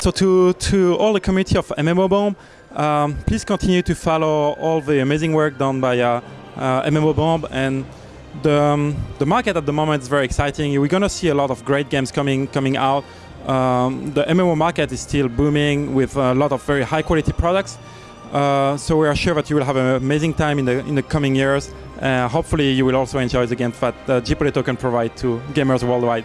So to, to all the community of MMO Bomb, um, please continue to follow all the amazing work done by uh, uh, MMO Bomb and the, um, the market at the moment is very exciting. We're going to see a lot of great games coming coming out. Um, the MMO market is still booming with a lot of very high quality products. Uh, so we are sure that you will have an amazing time in the in the coming years. Uh, hopefully, you will also enjoy the games that uh, Gpotato can provide to gamers worldwide.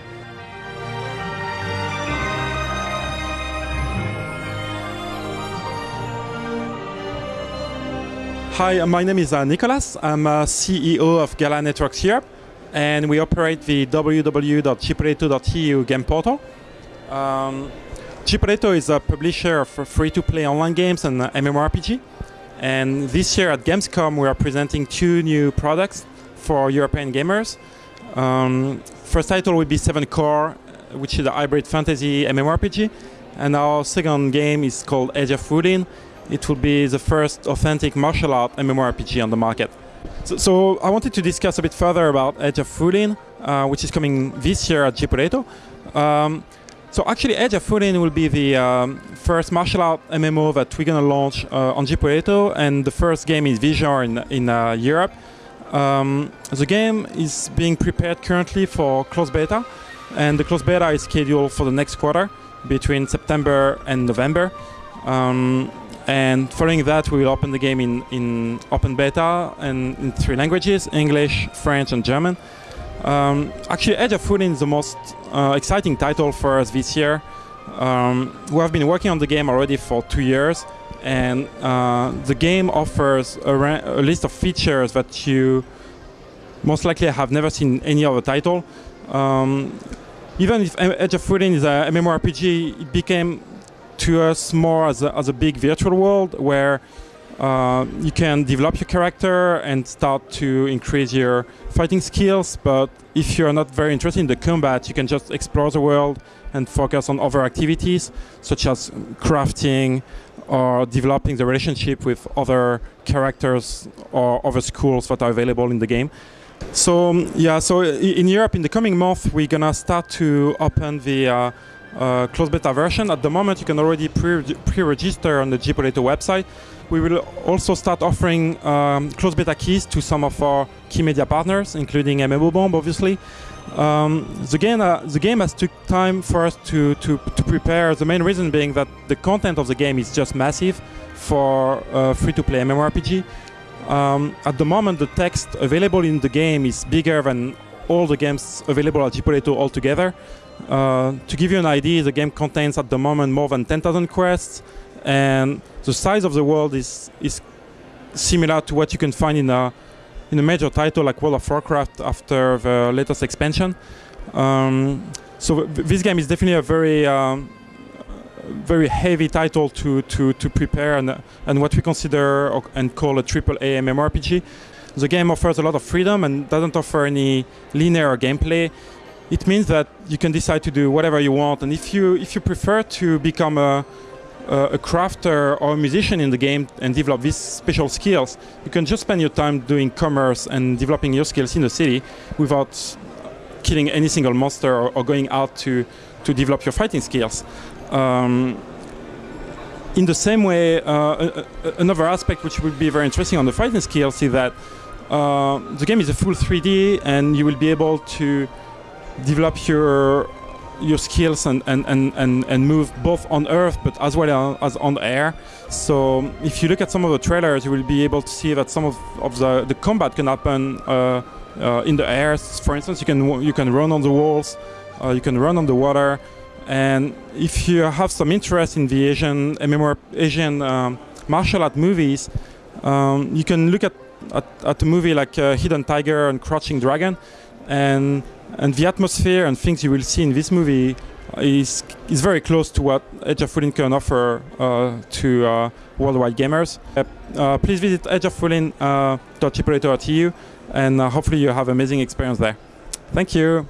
Hi, my name is uh, Nicolas. I'm uh, CEO of Gala Networks Europe, and we operate the www.gpotato.eu game portal. Um, is a publisher of free-to-play online games and uh, MMORPG. And this year at Gamescom, we are presenting two new products for European gamers. Um, first title will be Seven Core, which is a hybrid fantasy MMORPG. And our second game is called Age of Wulin, it will be the first authentic martial art MMORPG on the market. So, so I wanted to discuss a bit further about Age of Wulin, uh, which is coming this year at Gpotato. Um, so actually Age of Wulin will be the um, first martial art MMO that we're going to launch uh, on Gpotato and the first game is Vision in, in uh, Europe. Um, the game is being prepared currently for closed beta and the closed beta is scheduled for the next quarter between September and November. Um, and following that, we will open the game in, in open beta and in three languages, English, French, and German. Um, actually, Age of Wulin is the most uh, exciting title for us this year. Um, we have been working on the game already for two years, and uh, the game offers a, a, list of features that you most likely have never seen any other title. Um, even if Age of Wulin is a MMORPG, it became to us more as a, as a big virtual world where uh, you can develop your character and start to increase your fighting skills. But if you're not very interested in the combat, you can just explore the world and focus on other activities such as crafting or developing the relationship with other characters or other schools that are available in the game. So yeah, so in Europe in the coming month we're gonna start to open the uh, uh, closed beta version. At the moment, you can already pre-register on the Gpotato website. We will also start offering um, closed beta keys to some of our key media partners, including MMO Bomb, obviously. Um, the, game, uh, the game has took time for us to, to, to, prepare, the main reason being that the content of the game is just massive for uh, free-to-play MMORPG. Um, at the moment, the text available in the game is bigger than all the games available at Gpotato altogether. Uh, to give you an idea, the game contains at the moment more than 10,000 quests, and the size of the world is is similar to what you can find in a in a major title like World of Warcraft after the latest expansion. Um, so this game is definitely a very um, very heavy title to to to prepare and and what we consider and call a triple A MMORPG. The game offers a lot of freedom and doesn't offer any linear gameplay it means that you can decide to do whatever you want. And if you if you prefer to become a a crafter or a musician in the game and develop these special skills, you can just spend your time doing commerce and developing your skills in the city without killing any single monster or, or going out to, to develop your fighting skills. Um, in the same way, uh, another aspect which would be very interesting on the fighting skills is that uh, the game is a full 3D and you will be able to develop your your skills and, and, and, and, and move both on earth but as well as on air. So if you look at some of the trailers, you will be able to see that some of, of the, the combat can happen uh, uh, in the air. For instance, you can you can run on the walls, uh, you can run on the water, and if you have some interest in the Asian MMO, Asian um, martial art movies, um, you can look at, at, at a movie like uh, Hidden Tiger and Crouching Dragon, and and the atmosphere and things you will see in this movie is is very close to what Age of Wulin can offer uh, to uh, worldwide gamers. Uh, please visit ageofwulin.gpotato.eu uh, and uh, hopefully you have amazing experience there. Thank you.